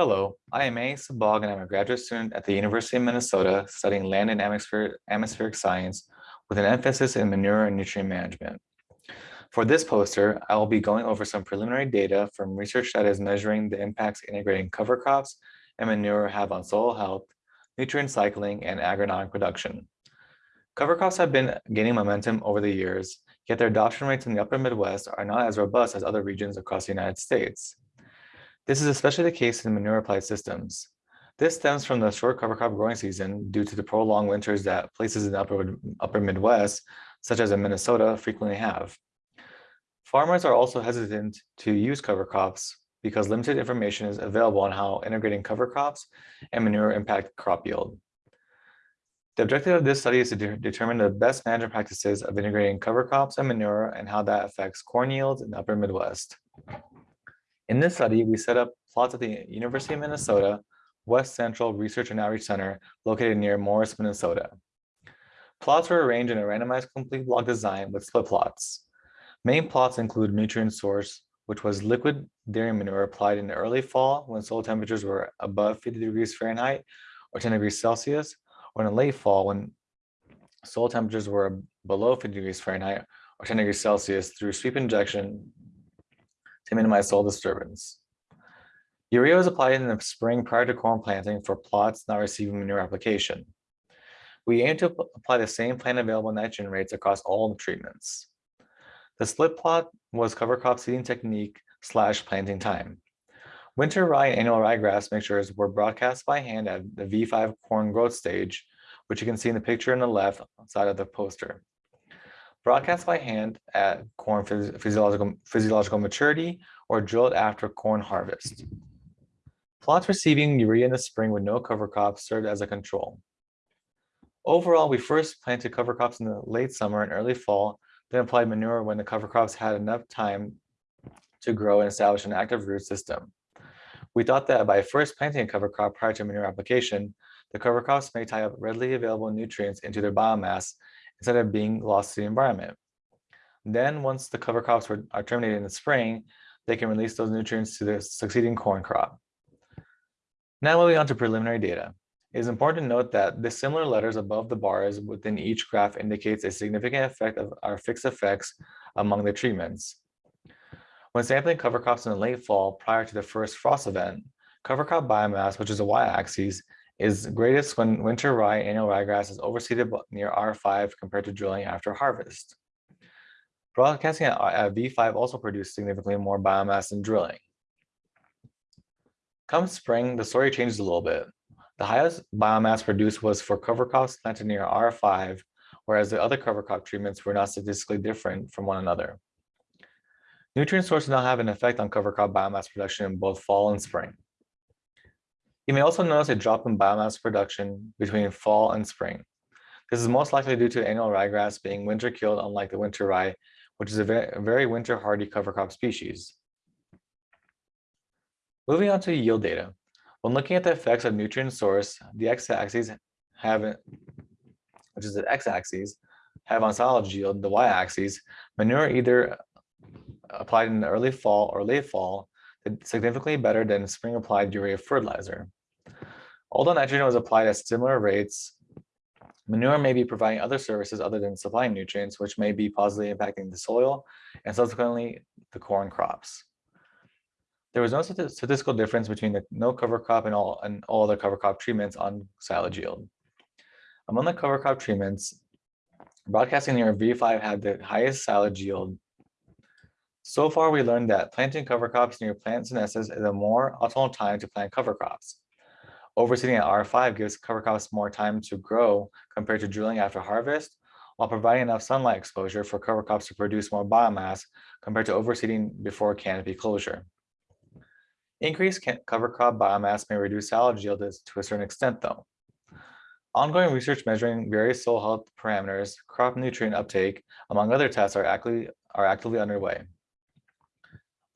Hello, I am A. Sabag and I'm a graduate student at the University of Minnesota studying land and atmospheric science with an emphasis in manure and nutrient management. For this poster, I will be going over some preliminary data from research that is measuring the impacts integrating cover crops and manure have on soil health, nutrient cycling, and agronomic production. Cover crops have been gaining momentum over the years, yet their adoption rates in the upper Midwest are not as robust as other regions across the United States. This is especially the case in manure applied systems. This stems from the short cover crop growing season due to the prolonged winters that places in the upper, upper Midwest, such as in Minnesota, frequently have. Farmers are also hesitant to use cover crops because limited information is available on how integrating cover crops and manure impact crop yield. The objective of this study is to de determine the best management practices of integrating cover crops and manure and how that affects corn yields in the upper Midwest. In this study, we set up plots at the University of Minnesota West Central Research and Outreach Center located near Morris, Minnesota. Plots were arranged in a randomized complete block design with split plots. Main plots include nutrient source, which was liquid dairy manure applied in the early fall when soil temperatures were above 50 degrees Fahrenheit or 10 degrees Celsius, or in the late fall when soil temperatures were below 50 degrees Fahrenheit or 10 degrees Celsius through sweep injection to minimize soil disturbance. Urea is applied in the spring prior to corn planting for plots not receiving manure application. We aim to apply the same plant available nitrogen rates across all treatments. The split plot was cover crop seeding technique slash planting time. Winter rye and annual ryegrass mixtures were broadcast by hand at the V5 corn growth stage, which you can see in the picture on the left side of the poster broadcast by hand at corn physiological, physiological maturity or drilled after corn harvest. Plots receiving urea in the spring with no cover crops served as a control. Overall, we first planted cover crops in the late summer and early fall, then applied manure when the cover crops had enough time to grow and establish an active root system. We thought that by first planting a cover crop prior to manure application, the cover crops may tie up readily available nutrients into their biomass instead of being lost to the environment. Then once the cover crops are terminated in the spring, they can release those nutrients to the succeeding corn crop. Now moving on to preliminary data. It is important to note that the similar letters above the bars within each graph indicates a significant effect of our fixed effects among the treatments. When sampling cover crops in the late fall prior to the first frost event, cover crop biomass, which is the y-axis, is greatest when winter rye annual ryegrass is overseeded near R5 compared to drilling after harvest. Broadcasting at, uh, at V5 also produced significantly more biomass than drilling. Come spring, the story changes a little bit. The highest biomass produced was for cover crops planted near R5, whereas the other cover crop treatments were not statistically different from one another. Nutrient sources now have an effect on cover crop biomass production in both fall and spring. You may also notice a drop in biomass production between fall and spring. This is most likely due to annual ryegrass being winter killed unlike the winter rye, which is a very, winter hardy cover crop species. Moving on to yield data. When looking at the effects of nutrient source, the x-axis have, which is the x-axis, have on silage yield, the y-axis, manure either applied in the early fall or late fall significantly better than spring applied urea fertilizer. Although nitrogen was applied at similar rates, manure may be providing other services other than supplying nutrients, which may be positively impacting the soil and subsequently the corn crops. There was no statistical difference between the no cover crop and all, and all other cover crop treatments on silage yield. Among the cover crop treatments, broadcasting near V5 had the highest silage yield. So far, we learned that planting cover crops near plant senescence is a more optimal time to plant cover crops. Overseeding at R5 gives cover crops more time to grow compared to drilling after harvest, while providing enough sunlight exposure for cover crops to produce more biomass compared to overseeding before canopy closure. Increased cover crop biomass may reduce silage yield to a certain extent though. Ongoing research measuring various soil health parameters, crop nutrient uptake, among other tests are actively, are actively underway.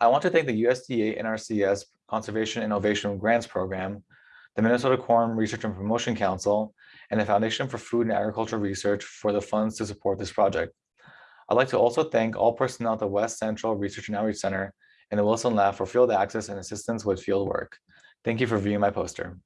I want to thank the USDA NRCS Conservation Innovation Grants Program the Minnesota Corn Research and Promotion Council, and the Foundation for Food and Agricultural Research for the funds to support this project. I'd like to also thank all personnel at the West Central Research and Outreach Center and the Wilson Lab for field access and assistance with field work. Thank you for viewing my poster.